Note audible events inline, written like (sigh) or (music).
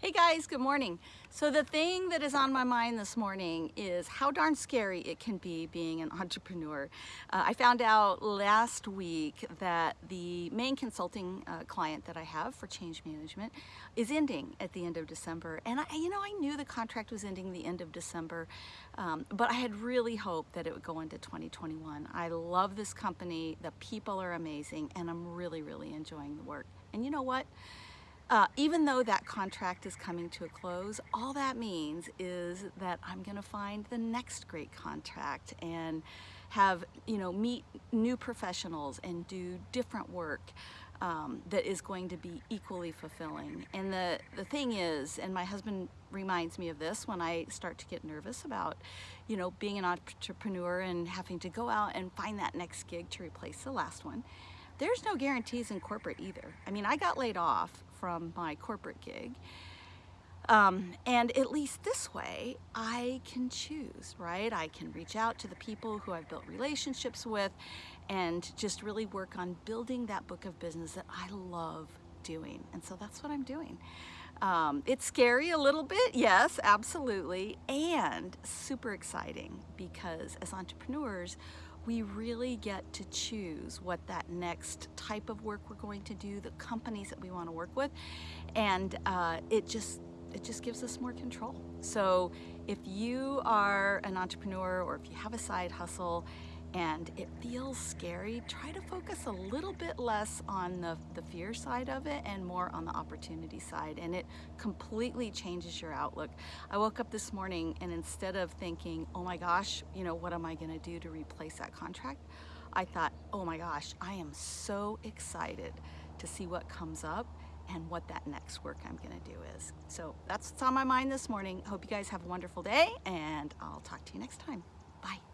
Hey guys, good morning. So the thing that is on my mind this morning is how darn scary it can be being an (laughs) entrepreneur. Uh, I found out last week that the main consulting uh, client that I have for change management is ending at the end of December. And I, you know, I knew the contract was ending the end of December, um, but I had really hoped that it would go into 2021. I love this company, the people are amazing, and I'm really, really enjoying the work. And you know what? Uh, even though that contract is coming to a close, all that means is that I'm going to find the next great contract and have, you know, meet new professionals and do different work um, that is going to be equally fulfilling. And the, the thing is, and my husband reminds me of this when I start to get nervous about, you know, being an entrepreneur and having to go out and find that next gig to replace the last one. There's no guarantees in corporate either. I mean, I got laid off from my corporate gig. Um, and at least this way, I can choose, right? I can reach out to the people who I've built relationships with and just really work on building that book of business that I love doing. And so that's what I'm doing. Um, it's scary a little bit, yes, absolutely, and super exciting because as entrepreneurs, we really get to choose what that next type of work we're going to do, the companies that we want to work with, and uh, it just it just gives us more control. So if you are an entrepreneur or if you have a side hustle and it feels scary, try to focus a little bit less on the, the fear side of it and more on the opportunity side. And it completely changes your outlook. I woke up this morning and instead of thinking, oh my gosh, you know, what am I gonna do to replace that contract? I thought, oh my gosh, I am so excited to see what comes up and what that next work I'm gonna do is. So that's what's on my mind this morning. Hope you guys have a wonderful day and I'll talk to you next time. Bye.